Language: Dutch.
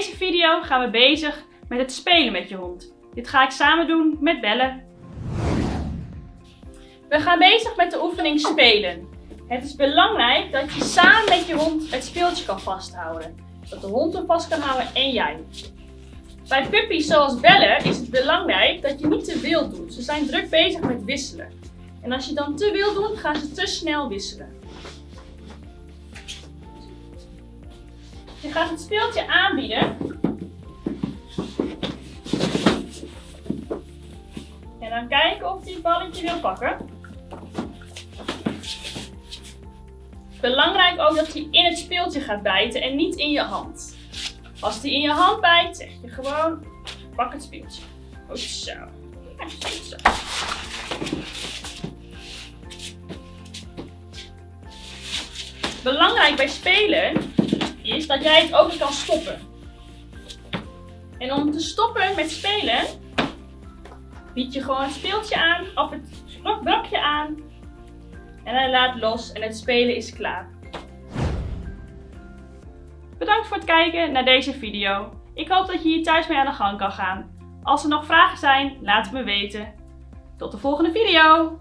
deze video gaan we bezig met het spelen met je hond. Dit ga ik samen doen met Belle. We gaan bezig met de oefening spelen. Het is belangrijk dat je samen met je hond het speeltje kan vasthouden. Dat de hond hem vast kan houden en jij. Bij puppies zoals Belle is het belangrijk dat je niet te wild doet. Ze zijn druk bezig met wisselen. En als je dan te wild doet, gaan ze te snel wisselen. Je gaat het speeltje aanbieden. En dan kijken of hij het balletje wil pakken. Belangrijk ook dat hij in het speeltje gaat bijten en niet in je hand. Als hij in je hand bijt, zeg je gewoon, pak het speeltje. Goed zo. Belangrijk bij spelen is dat jij het ook kan stoppen. En om te stoppen met spelen, bied je gewoon het speeltje aan, of het brokje aan. En hij laat los en het spelen is klaar. Bedankt voor het kijken naar deze video. Ik hoop dat je hier thuis mee aan de gang kan gaan. Als er nog vragen zijn, laat het me weten. Tot de volgende video!